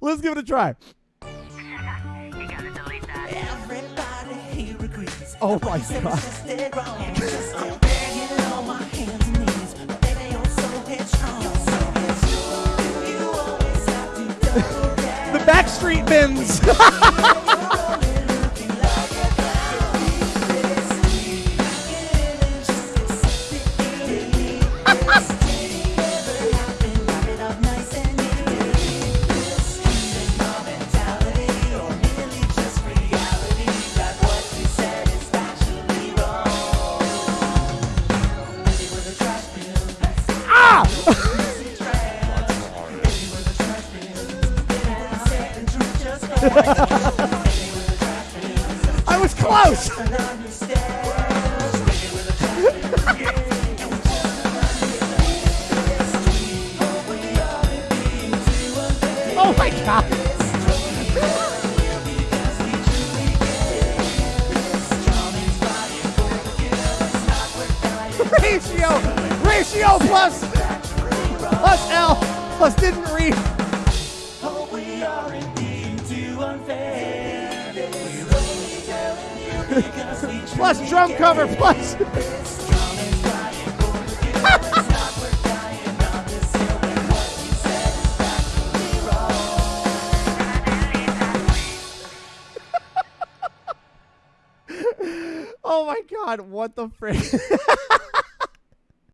Let's give it a try. Oh my god. the Backstreet Bins. I was close. oh my god. ratio, ratio plus, plus L, plus didn't read. plus drum cover, plus. oh my god, what the frick?